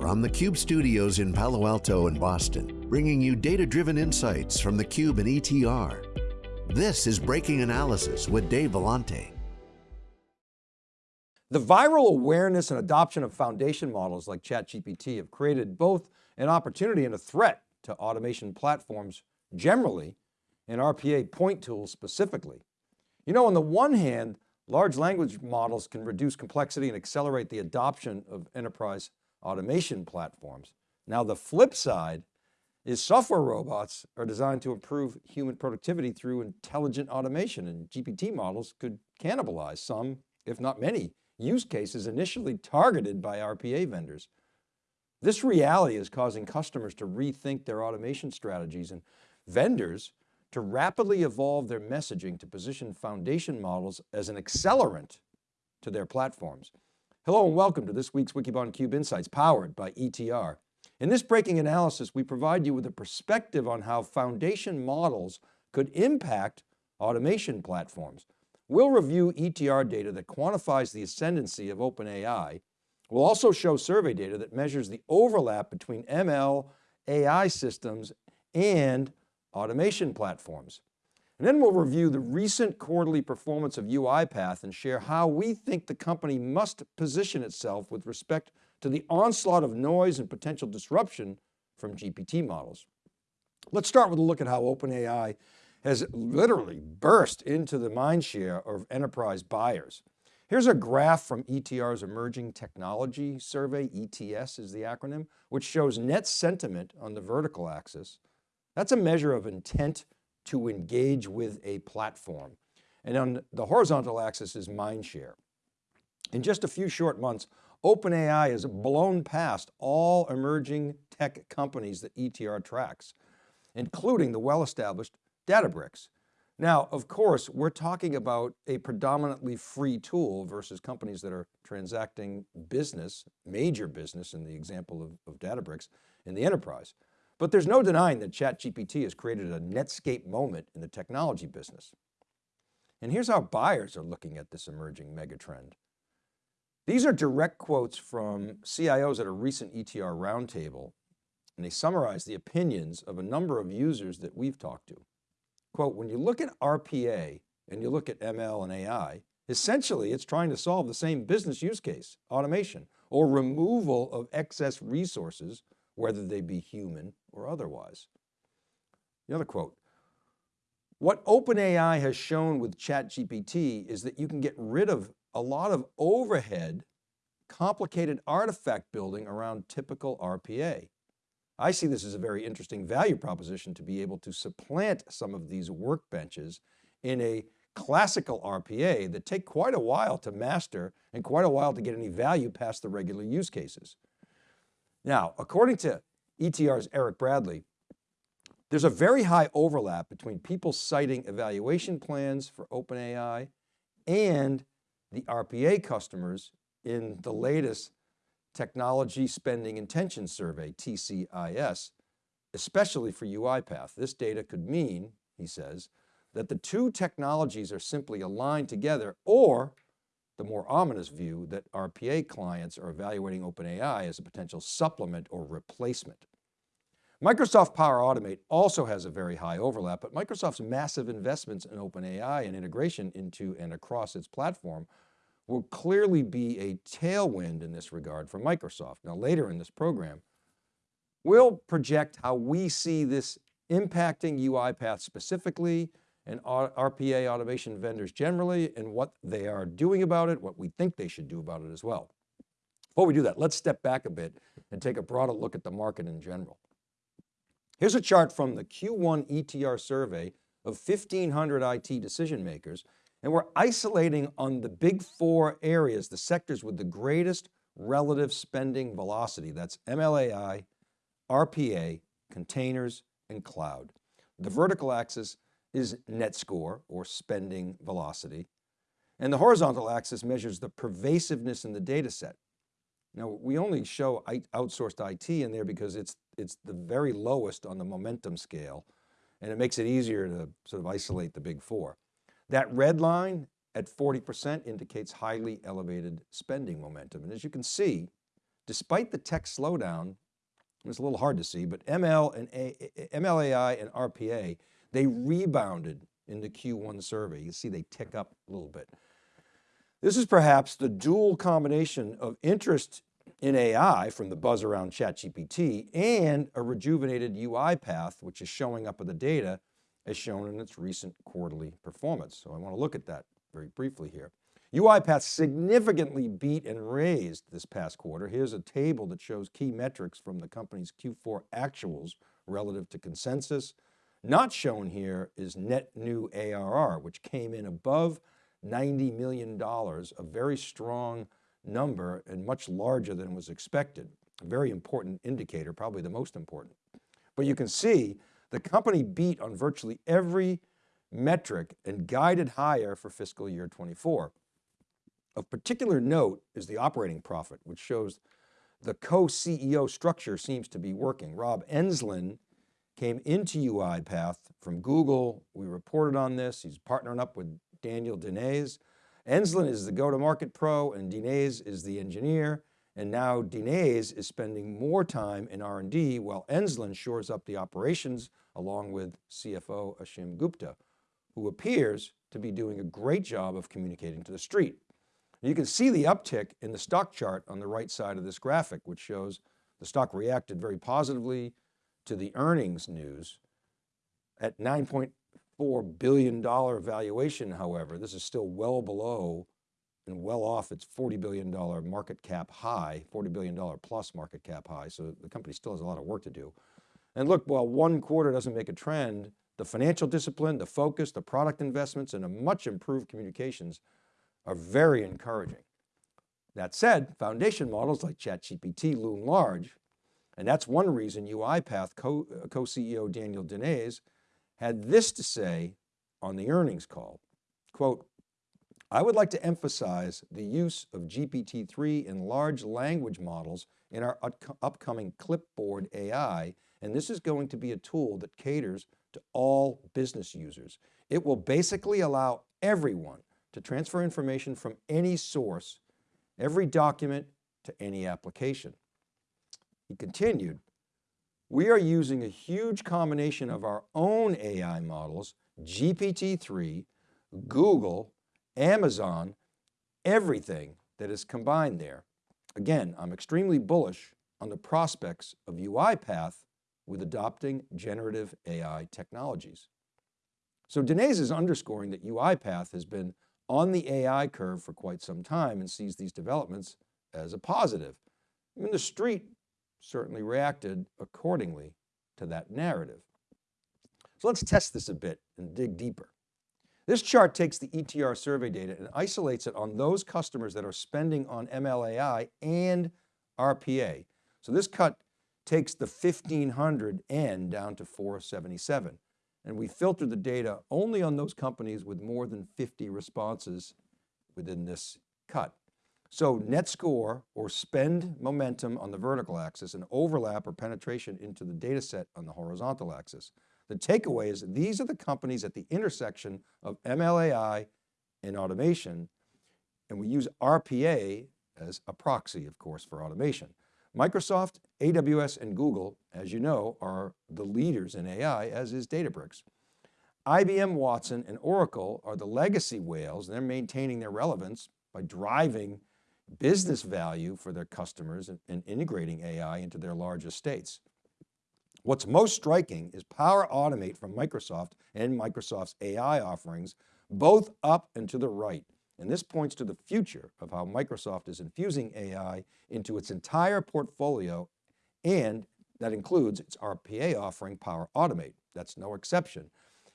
From the Cube studios in Palo Alto and Boston, bringing you data-driven insights from the Cube and ETR. This is Breaking Analysis with Dave Vellante. The viral awareness and adoption of foundation models like ChatGPT have created both an opportunity and a threat to automation platforms generally and RPA point tools specifically. You know, on the one hand, large language models can reduce complexity and accelerate the adoption of enterprise automation platforms. Now the flip side is software robots are designed to improve human productivity through intelligent automation and GPT models could cannibalize some, if not many, use cases initially targeted by RPA vendors. This reality is causing customers to rethink their automation strategies and vendors to rapidly evolve their messaging to position foundation models as an accelerant to their platforms. Hello and welcome to this week's Wikibon Cube Insights powered by ETR. In this breaking analysis, we provide you with a perspective on how foundation models could impact automation platforms. We'll review ETR data that quantifies the ascendancy of OpenAI. We'll also show survey data that measures the overlap between ML, AI systems, and automation platforms. And then we'll review the recent quarterly performance of UiPath and share how we think the company must position itself with respect to the onslaught of noise and potential disruption from GPT models. Let's start with a look at how OpenAI has literally burst into the mindshare of enterprise buyers. Here's a graph from ETR's Emerging Technology Survey, ETS is the acronym, which shows net sentiment on the vertical axis. That's a measure of intent to engage with a platform. And on the horizontal axis is mindshare. In just a few short months, OpenAI has blown past all emerging tech companies that ETR tracks, including the well-established Databricks. Now, of course, we're talking about a predominantly free tool versus companies that are transacting business, major business in the example of, of Databricks in the enterprise. But there's no denying that ChatGPT has created a Netscape moment in the technology business. And here's how buyers are looking at this emerging megatrend. These are direct quotes from CIOs at a recent ETR roundtable, and they summarize the opinions of a number of users that we've talked to. Quote, when you look at RPA and you look at ML and AI, essentially it's trying to solve the same business use case, automation, or removal of excess resources whether they be human or otherwise. The other quote, what OpenAI has shown with ChatGPT is that you can get rid of a lot of overhead, complicated artifact building around typical RPA. I see this as a very interesting value proposition to be able to supplant some of these workbenches in a classical RPA that take quite a while to master and quite a while to get any value past the regular use cases. Now, according to ETR's Eric Bradley, there's a very high overlap between people citing evaluation plans for OpenAI and the RPA customers in the latest Technology Spending Intention Survey, TSIS, especially for UiPath. This data could mean, he says, that the two technologies are simply aligned together or the more ominous view that RPA clients are evaluating OpenAI as a potential supplement or replacement. Microsoft Power Automate also has a very high overlap, but Microsoft's massive investments in OpenAI and integration into and across its platform will clearly be a tailwind in this regard for Microsoft. Now later in this program, we'll project how we see this impacting UiPath specifically and RPA automation vendors generally and what they are doing about it, what we think they should do about it as well. Before we do that, let's step back a bit and take a broader look at the market in general. Here's a chart from the Q1 ETR survey of 1500 IT decision makers, and we're isolating on the big four areas, the sectors with the greatest relative spending velocity. That's MLAI, RPA, containers, and cloud. The vertical axis is net score or spending velocity. And the horizontal axis measures the pervasiveness in the data set. Now we only show outsourced IT in there because it's, it's the very lowest on the momentum scale and it makes it easier to sort of isolate the big four. That red line at 40% indicates highly elevated spending momentum. And as you can see, despite the tech slowdown, it's a little hard to see, but ML and A, MLAI and RPA, they rebounded in the Q1 survey. You see they tick up a little bit. This is perhaps the dual combination of interest in AI from the buzz around ChatGPT and a rejuvenated UiPath, which is showing up in the data as shown in its recent quarterly performance. So I want to look at that very briefly here. UiPath significantly beat and raised this past quarter. Here's a table that shows key metrics from the company's Q4 actuals relative to consensus. Not shown here is net new ARR, which came in above $90 million, a very strong number and much larger than was expected. A very important indicator, probably the most important. But you can see the company beat on virtually every metric and guided higher for fiscal year 24. Of particular note is the operating profit, which shows the co-CEO structure seems to be working. Rob Enslin came into UiPath from Google. We reported on this. He's partnering up with Daniel Dines. Enslin is the go-to-market pro and Dines is the engineer. And now Dines is spending more time in R&D while Enslin shores up the operations along with CFO Ashim Gupta, who appears to be doing a great job of communicating to the street. You can see the uptick in the stock chart on the right side of this graphic, which shows the stock reacted very positively to the earnings news at $9.4 billion valuation. However, this is still well below and well off its $40 billion market cap high, $40 billion plus market cap high. So the company still has a lot of work to do. And look, while one quarter doesn't make a trend, the financial discipline, the focus, the product investments, and a much improved communications are very encouraging. That said, foundation models like ChatGPT loom large, and that's one reason UiPath uh, co-CEO Daniel Dines had this to say on the earnings call, quote, I would like to emphasize the use of GPT-3 and large language models in our upcoming Clipboard AI, and this is going to be a tool that caters to all business users. It will basically allow everyone to transfer information from any source, every document to any application. He continued, we are using a huge combination of our own AI models, GPT-3, Google, Amazon, everything that is combined there. Again, I'm extremely bullish on the prospects of UiPath with adopting generative AI technologies. So Dines is underscoring that UiPath has been on the AI curve for quite some time and sees these developments as a positive. I mean, the street certainly reacted accordingly to that narrative. So let's test this a bit and dig deeper. This chart takes the ETR survey data and isolates it on those customers that are spending on MLAI and RPA. So this cut takes the 1500 N down to 477 and we filter the data only on those companies with more than 50 responses within this cut. So net score or spend momentum on the vertical axis and overlap or penetration into the data set on the horizontal axis. The takeaway is these are the companies at the intersection of MLAI and automation. And we use RPA as a proxy, of course, for automation. Microsoft, AWS, and Google, as you know, are the leaders in AI, as is Databricks. IBM Watson and Oracle are the legacy whales. They're maintaining their relevance by driving business value for their customers and, and integrating AI into their large estates. What's most striking is Power Automate from Microsoft and Microsoft's AI offerings, both up and to the right. And this points to the future of how Microsoft is infusing AI into its entire portfolio and that includes its RPA offering Power Automate. That's no exception.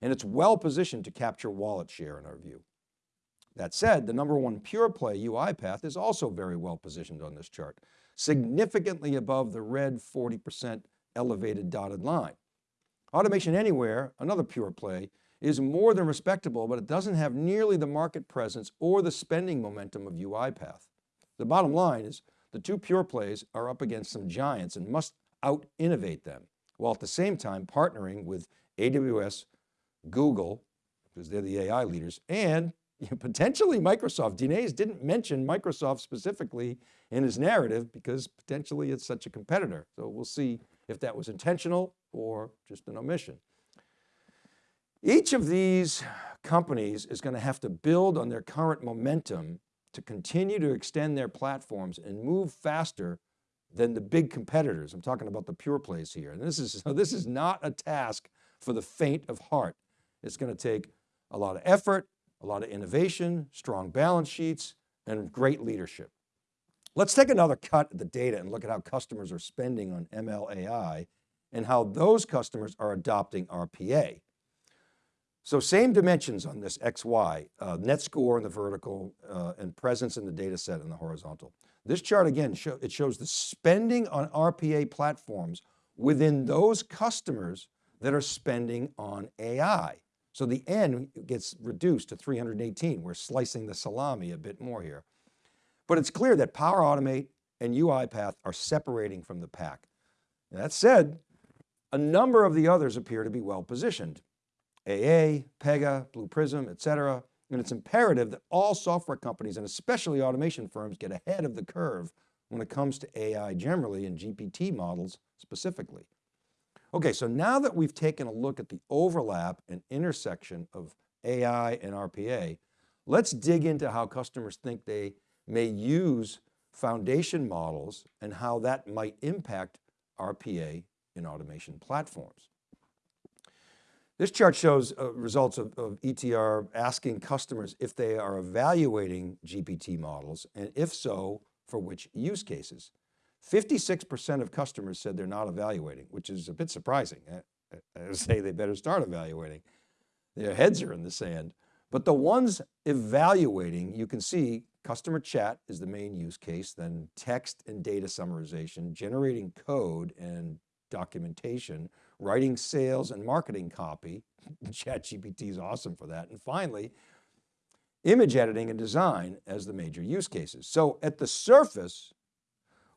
And it's well positioned to capture wallet share in our view. That said, the number one pure play UiPath is also very well positioned on this chart, significantly above the red 40% elevated dotted line. Automation Anywhere, another pure play, is more than respectable, but it doesn't have nearly the market presence or the spending momentum of UiPath. The bottom line is the two pure plays are up against some giants and must out innovate them, while at the same time partnering with AWS, Google, because they're the AI leaders, and potentially Microsoft. Dines didn't mention Microsoft specifically in his narrative because potentially it's such a competitor. So we'll see if that was intentional or just an omission. Each of these companies is going to have to build on their current momentum to continue to extend their platforms and move faster than the big competitors. I'm talking about the pure plays here. And this is, so this is not a task for the faint of heart. It's going to take a lot of effort, a lot of innovation, strong balance sheets, and great leadership. Let's take another cut at the data and look at how customers are spending on MLAI and how those customers are adopting RPA. So same dimensions on this XY, uh, net score in the vertical uh, and presence in the data set in the horizontal. This chart again, show, it shows the spending on RPA platforms within those customers that are spending on AI. So the N gets reduced to 318. We're slicing the salami a bit more here. But it's clear that Power Automate and UiPath are separating from the pack. That said, a number of the others appear to be well positioned. AA, Pega, Blue Prism, et cetera. And it's imperative that all software companies and especially automation firms get ahead of the curve when it comes to AI generally and GPT models specifically. Okay, so now that we've taken a look at the overlap and intersection of AI and RPA, let's dig into how customers think they may use foundation models and how that might impact RPA in automation platforms. This chart shows uh, results of, of, ETR asking customers if they are evaluating GPT models and if so, for which use cases. 56% of customers said they're not evaluating, which is a bit surprising. Eh, eh, I say they better start evaluating. Their heads are in the sand. But the ones evaluating, you can see customer chat is the main use case, then text and data summarization, generating code and documentation, writing sales and marketing copy. ChatGPT is awesome for that. And finally, image editing and design as the major use cases. So at the surface,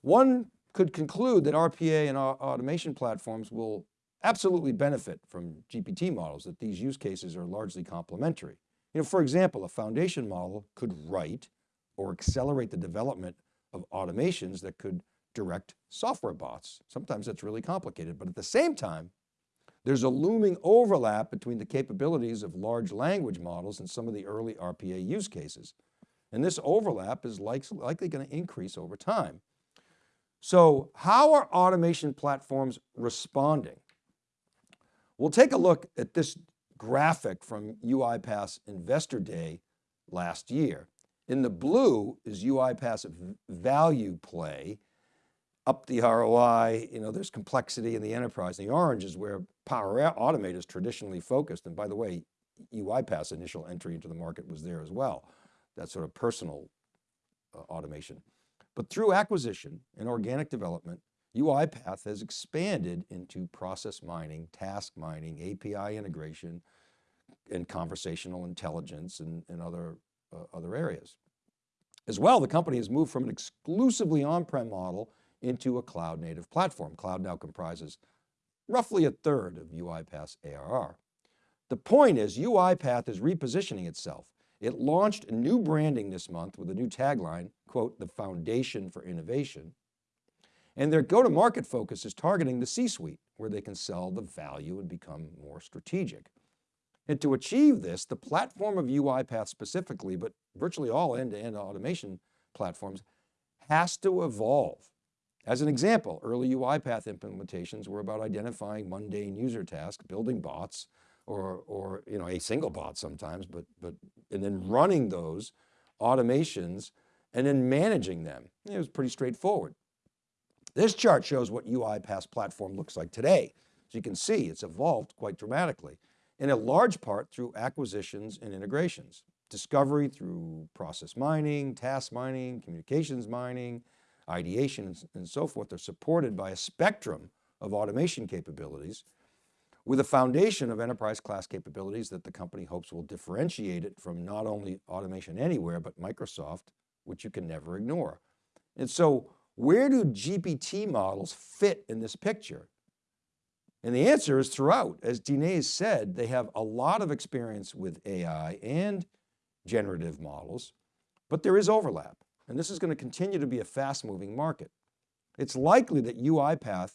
one could conclude that RPA and automation platforms will absolutely benefit from GPT models, that these use cases are largely complementary. You know, for example, a foundation model could write or accelerate the development of automations that could direct software bots. Sometimes that's really complicated, but at the same time, there's a looming overlap between the capabilities of large language models and some of the early RPA use cases. And this overlap is likely going to increase over time. So how are automation platforms responding? We'll take a look at this graphic from UiPath's Investor Day last year. In the blue is UiPath's value play, up the ROI, you know, there's complexity in the enterprise. The orange is where Power Automate is traditionally focused. And by the way, UiPath's initial entry into the market was there as well. That sort of personal uh, automation. But through acquisition and organic development, UiPath has expanded into process mining, task mining, API integration, and conversational intelligence and, and other, uh, other areas. As well, the company has moved from an exclusively on-prem model into a cloud native platform. Cloud now comprises roughly a third of UiPath's ARR. The point is UiPath is repositioning itself. It launched a new branding this month with a new tagline, quote, the foundation for innovation. And their go-to-market focus is targeting the C-suite where they can sell the value and become more strategic. And to achieve this, the platform of UiPath specifically, but virtually all end-to-end -end automation platforms has to evolve. As an example, early UiPath implementations were about identifying mundane user tasks, building bots, or, or you know, a single bot sometimes, but, but, and then running those automations and then managing them. It was pretty straightforward. This chart shows what UiPath's platform looks like today. As you can see, it's evolved quite dramatically in a large part through acquisitions and integrations. Discovery through process mining, task mining, communications mining, ideation and so forth. They're supported by a spectrum of automation capabilities with a foundation of enterprise class capabilities that the company hopes will differentiate it from not only automation anywhere, but Microsoft, which you can never ignore. And so where do GPT models fit in this picture? And the answer is throughout. As Dines said, they have a lot of experience with AI and generative models, but there is overlap. And this is going to continue to be a fast moving market. It's likely that UiPath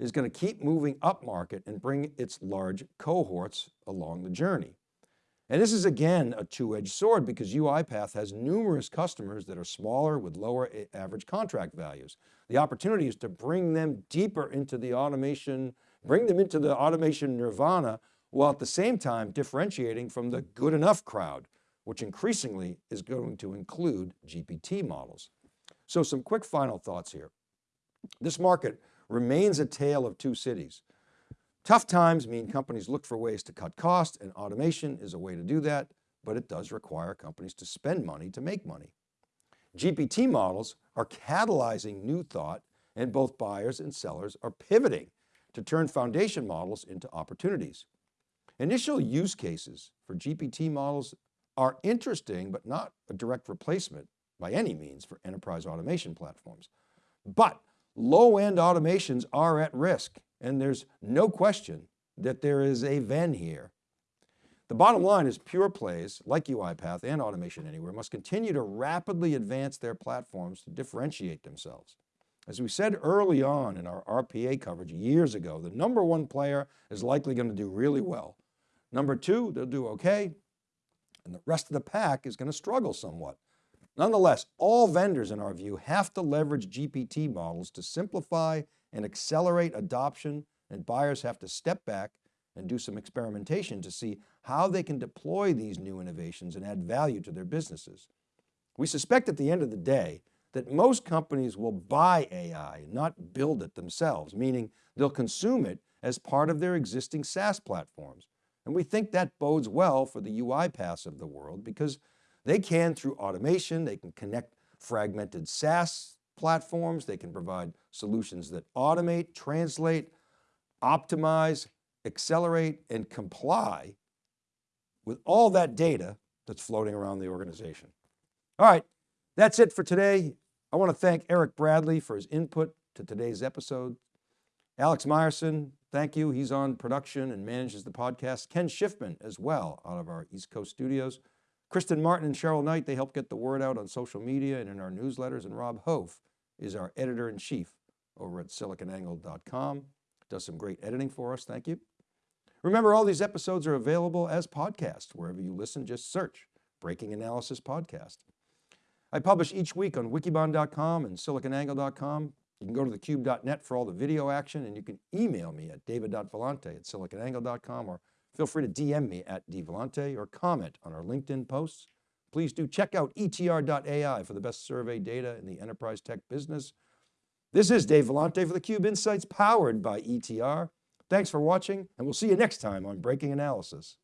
is going to keep moving up market and bring its large cohorts along the journey. And this is again a two-edged sword because UiPath has numerous customers that are smaller with lower average contract values. The opportunity is to bring them deeper into the automation, bring them into the automation nirvana while at the same time differentiating from the good enough crowd, which increasingly is going to include GPT models. So some quick final thoughts here. This market remains a tale of two cities. Tough times mean companies look for ways to cut costs and automation is a way to do that, but it does require companies to spend money to make money. GPT models are catalyzing new thought and both buyers and sellers are pivoting to turn foundation models into opportunities. Initial use cases for GPT models are interesting, but not a direct replacement by any means for enterprise automation platforms. But low end automations are at risk and there's no question that there is a Venn here. The bottom line is pure plays like UiPath and Automation Anywhere must continue to rapidly advance their platforms to differentiate themselves. As we said early on in our RPA coverage years ago, the number one player is likely going to do really well. Number two, they'll do okay. And the rest of the pack is going to struggle somewhat. Nonetheless, all vendors in our view have to leverage GPT models to simplify and accelerate adoption and buyers have to step back and do some experimentation to see how they can deploy these new innovations and add value to their businesses. We suspect at the end of the day that most companies will buy AI, not build it themselves, meaning they'll consume it as part of their existing SaaS platforms. And we think that bodes well for the UiPaths of the world because they can through automation, they can connect fragmented SaaS platforms. They can provide solutions that automate, translate, optimize, accelerate, and comply with all that data that's floating around the organization. All right, that's it for today. I want to thank Eric Bradley for his input to today's episode. Alex Myerson, thank you. He's on production and manages the podcast. Ken Schiffman as well out of our East Coast studios. Kristen Martin and Cheryl Knight, they help get the word out on social media and in our newsletters. And Rob Hof is our editor-in-chief over at siliconangle.com. Does some great editing for us, thank you. Remember, all these episodes are available as podcasts. Wherever you listen, just search Breaking Analysis Podcast. I publish each week on wikibon.com and siliconangle.com. You can go to thecube.net for all the video action and you can email me at david.vellante at siliconangle.com or feel free to DM me at dvellante or comment on our LinkedIn posts. Please do check out etr.ai for the best survey data in the enterprise tech business. This is Dave Vellante for theCUBE Insights powered by ETR. Thanks for watching and we'll see you next time on Breaking Analysis.